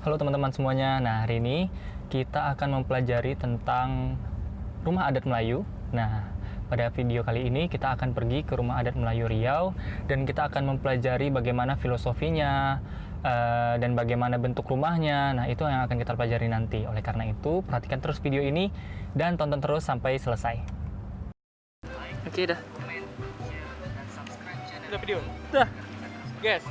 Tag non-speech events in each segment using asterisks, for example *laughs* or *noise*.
Halo teman-teman semuanya. Nah, hari ini kita akan mempelajari tentang rumah adat Melayu. Nah, pada video kali ini kita akan pergi ke rumah adat Melayu Riau dan kita akan mempelajari bagaimana filosofinya eh, dan bagaimana bentuk rumahnya. Nah, itu yang akan kita pelajari nanti. Oleh karena itu, perhatikan terus video ini dan tonton terus sampai selesai. Oke, dah. Dah video? Dah. Guys,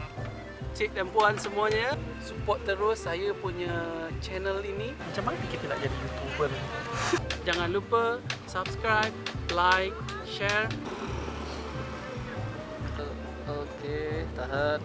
cik dan puan semuanya Support terus saya punya channel ini Macam mana kita nak jadi YouTuber? *laughs* Jangan lupa subscribe, like, share Oke, tahan.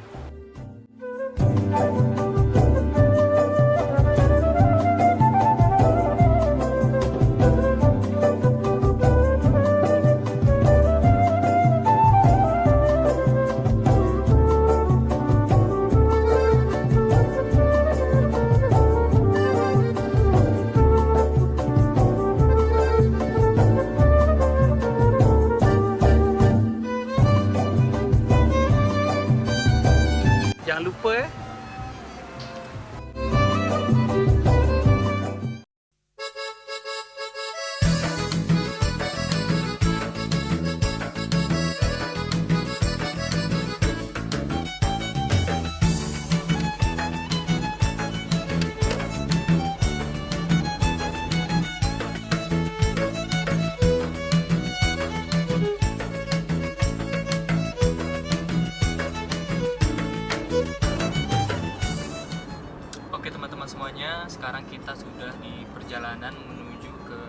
Kita sudah di perjalanan menuju ke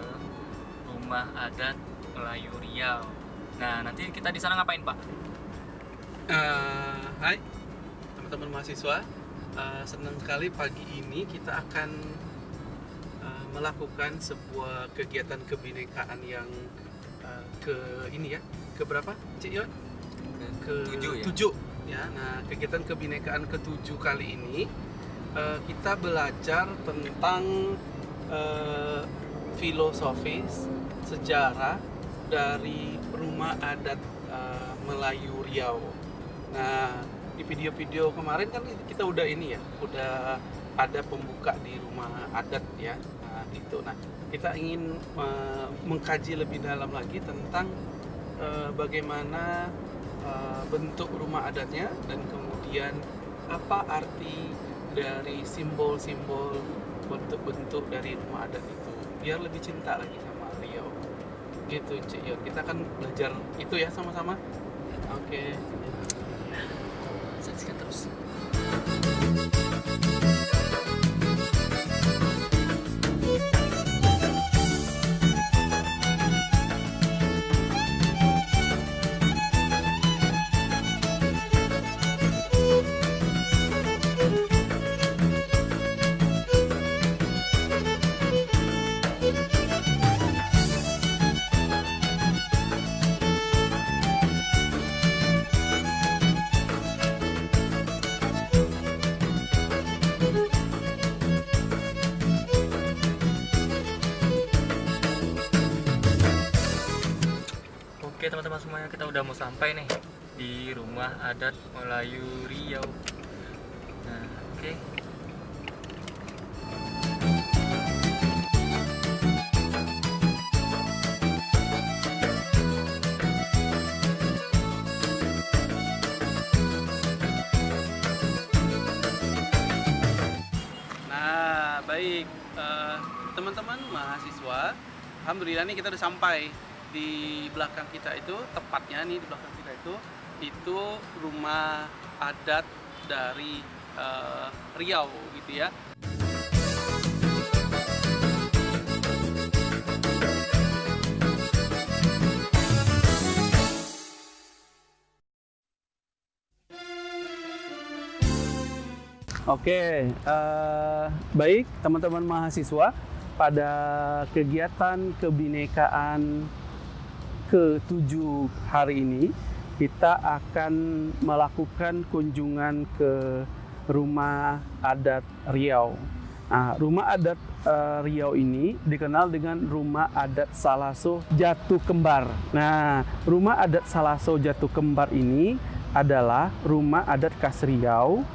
rumah adat Melayu Riau. Nah, nanti kita di sana ngapain, Pak? Eh, Hai teman-teman mahasiswa Eh, Senang sekali pagi ini kita akan eh, melakukan sebuah kegiatan kebinekaan yang eh, ke ini ya ke berapa Cik Yon? ke Tujuh ya? tujuh, ya. Nah, kegiatan kebinekaan ketujuh kali ini eh, kita belajar tentang eh, filosofis sejarah dari rumah adat eh, Melayu Riau. Nah, di video-video kemarin kan kita udah ini ya, udah ada pembuka di rumah adat ya. Nah, itu. Nah, kita ingin eh, mengkaji lebih dalam lagi tentang eh, bagaimana uh, bentuk rumah adatnya dan kemudian apa arti dari simbol-simbol bentuk-bentuk dari rumah adat itu biar lebih cinta lagi sama Riau gitu Cik Yon kita akan belajar itu ya sama-sama? Oke. Saksikan terus. Oke teman-teman semuanya, kita udah mau sampai nih di rumah adat Melayu Riau. Nah, oke. nah baik Eh, teman-teman mahasiswa alhamdulillah nih kita udah sampai di belakang kita itu tepatnya nih di belakang kita itu itu rumah adat dari eh, Riau gitu ya. Oke, eh, baik teman-teman mahasiswa pada kegiatan kebinekaan ke-7 hari ini kita akan melakukan kunjungan ke rumah adat Riau. Nah, rumah adat eh, Riau ini dikenal dengan rumah adat Salaso Jatuh Kembar. Nah, rumah adat Salaso Jatuh Kembar ini adalah rumah adat khas Riau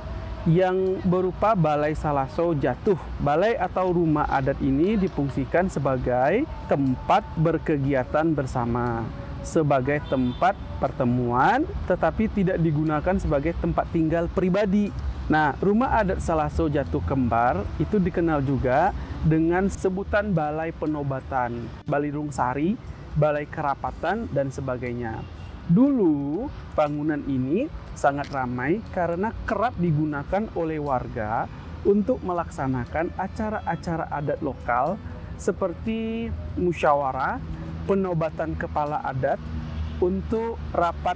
yang berupa Balai Salaso jatuh. Balai atau rumah adat ini difungsikan sebagai tempat berkegiatan bersama, sebagai tempat pertemuan, tetapi tidak digunakan sebagai tempat tinggal pribadi. Nah, rumah adat Salaso Jatuh Kembar itu dikenal juga dengan sebutan Balai Penobatan, Balirung Sari, Balai Kerapatan, dan sebagainya. Dulu bangunan ini sangat ramai karena kerap digunakan oleh warga untuk melaksanakan acara-acara adat lokal seperti musyawarah, penobatan kepala adat, untuk rapat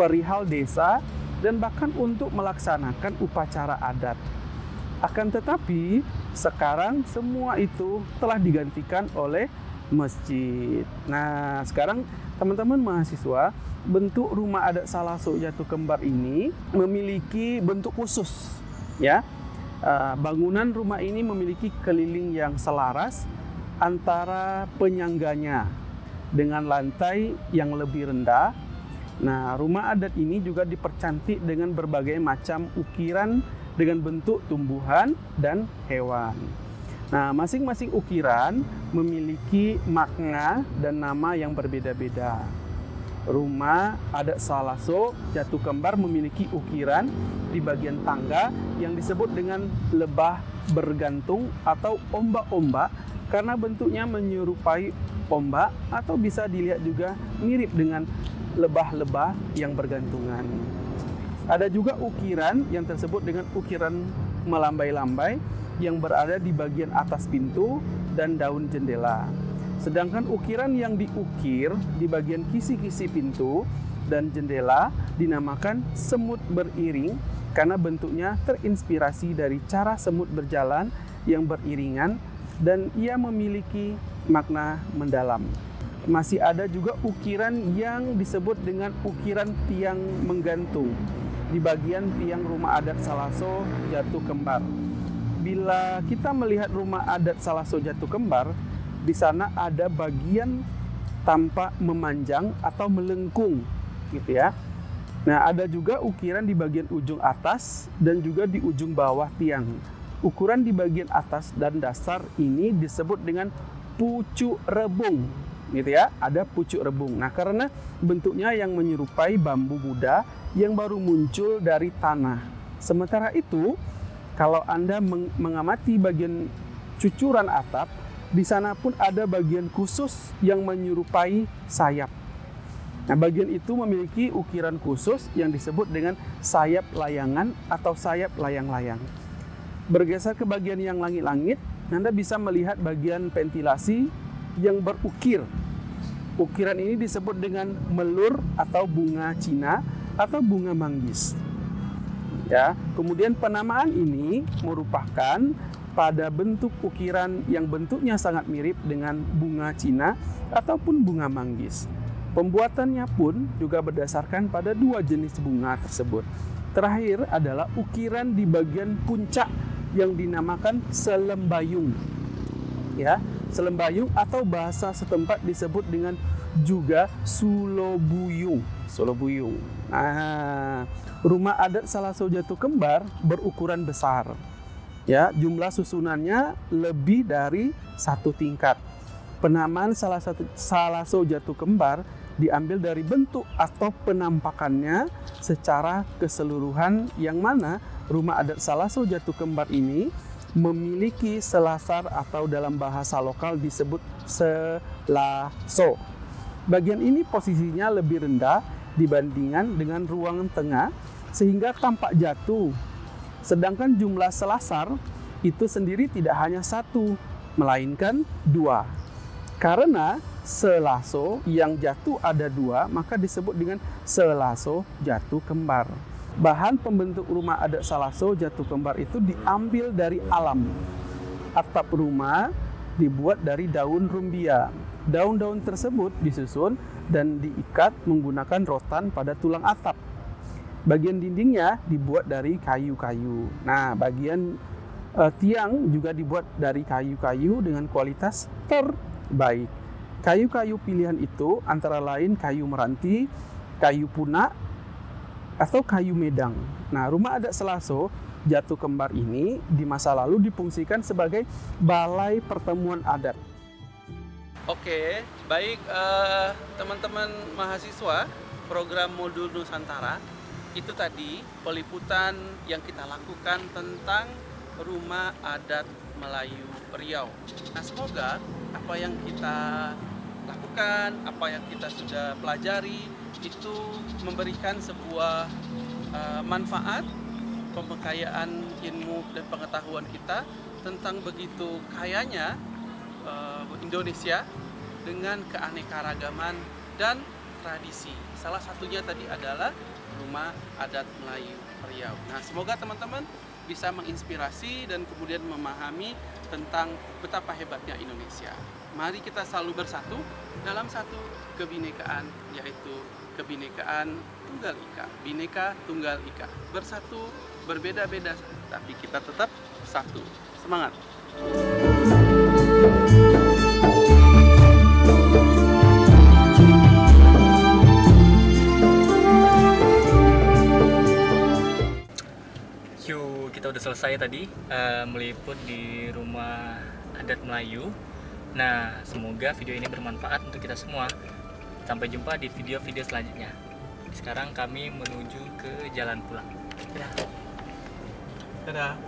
perihal desa, dan bahkan untuk melaksanakan upacara adat. Akan tetapi, sekarang semua itu telah digantikan oleh masjid. Nah, sekarang teman-teman mahasiswa bentuk rumah adat Salaso Jatuh Kembar ini memiliki bentuk khusus ya. Uh, bangunan rumah ini memiliki keliling yang selaras antara penyangganya dengan lantai yang lebih rendah. Nah rumah adat ini juga dipercantik dengan berbagai macam ukiran dengan bentuk tumbuhan dan hewan Nah, masing-masing ukiran memiliki makna dan nama yang berbeda-beda rumah adat Salaso Jatuh Kembar memiliki ukiran di bagian tangga yang disebut dengan lebah bergantung atau ombak-ombak karena bentuknya menyerupai ombak atau bisa dilihat juga mirip dengan lebah-lebah yang bergantungan. Ada juga ukiran yang tersebut dengan ukiran melambai-lambai yang berada di bagian atas pintu dan daun jendela. Sedangkan ukiran yang diukir di bagian kisi-kisi pintu dan jendela dinamakan semut beriring karena bentuknya terinspirasi dari cara semut berjalan yang beriringan dan ia memiliki makna mendalam. Masih ada juga ukiran yang disebut dengan ukiran tiang menggantung di bagian tiang rumah adat Salaso Jatuh Kembar. Bila kita melihat rumah adat Salaso Jatuh Kembar, di sana ada bagian tampak memanjang atau melengkung gitu ya. Nah, ada juga ukiran di bagian ujung atas dan juga di ujung bawah tiang. Ukuran di bagian atas dan dasar ini disebut dengan pucuk rebung gitu ya. Ada pucuk rebung. Nah, karena bentuknya yang menyerupai bambu muda yang baru muncul dari tanah. Sementara itu, kalau Anda mengamati bagian cucuran atap, di sana pun ada bagian khusus yang menyerupai sayap. Nah, bagian itu memiliki ukiran khusus yang disebut dengan sayap layangan atau sayap layang-layang. Bergeser ke bagian yang langit-langit, Anda bisa melihat bagian ventilasi yang berukir. Ukiran ini disebut dengan melur atau bunga Cina atau bunga manggis. Ya, kemudian penamaan ini merupakan pada bentuk ukiran yang bentuknya sangat mirip dengan bunga Cina ataupun bunga manggis. Pembuatannya pun juga berdasarkan pada dua jenis bunga tersebut. Terakhir adalah ukiran di bagian puncak yang dinamakan selembayung. Ya, selembayung atau bahasa setempat disebut dengan juga sulobuyung. Sulobuyung. Nah, rumah adat salah Jatuh Kembar berukuran besar ya jumlah susunannya lebih dari satu tingkat. Penamaan salah satu salah jatuh kembar diambil dari bentuk atau penampakannya secara keseluruhan yang mana rumah adat salah so jatuh kembar ini memiliki selasar atau dalam bahasa lokal disebut selaso. Bagian ini posisinya lebih rendah dibandingkan dengan ruangan tengah sehingga tampak jatuh Sedangkan jumlah selasar itu sendiri tidak hanya satu, melainkan dua. Karena selaso yang jatuh ada dua, maka disebut dengan selaso jatuh kembar. Bahan pembentuk rumah adat salaso jatuh kembar itu diambil dari alam. Atap rumah dibuat dari daun rumbia. Daun-daun tersebut disusun dan diikat menggunakan rotan pada tulang atap. Bagian dindingnya dibuat dari kayu-kayu. Nah, bagian uh, tiang juga dibuat dari kayu-kayu dengan kualitas terbaik. Kayu-kayu pilihan itu antara lain kayu meranti, kayu punak, atau kayu medang. Nah, rumah adat Selaso Jatuh Kembar ini di masa lalu difungsikan sebagai balai pertemuan adat. Oke, baik eh, teman-teman mahasiswa program modul Nusantara itu tadi peliputan yang kita lakukan tentang rumah adat Melayu Riau. Nah, semoga apa yang kita lakukan, apa yang kita sudah pelajari itu memberikan sebuah uh, manfaat, pembekayaan ilmu dan pengetahuan kita tentang begitu kayanya uh, Indonesia dengan keanekaragaman dan tradisi. Salah satunya tadi adalah rumah adat Melayu Riau. Nah, semoga teman-teman bisa menginspirasi dan kemudian memahami tentang betapa hebatnya Indonesia. Mari kita selalu bersatu dalam satu kebinekaan yaitu kebinekaan Tunggal Ika. Bineka Tunggal Ika. Bersatu, berbeda-beda tapi kita tetap satu. Semangat. Kita udah selesai tadi uh, meliput di rumah adat Melayu. Nah, semoga video ini bermanfaat untuk kita semua. Sampai jumpa di video-video selanjutnya. Sekarang kami menuju ke jalan pulang. Dadah.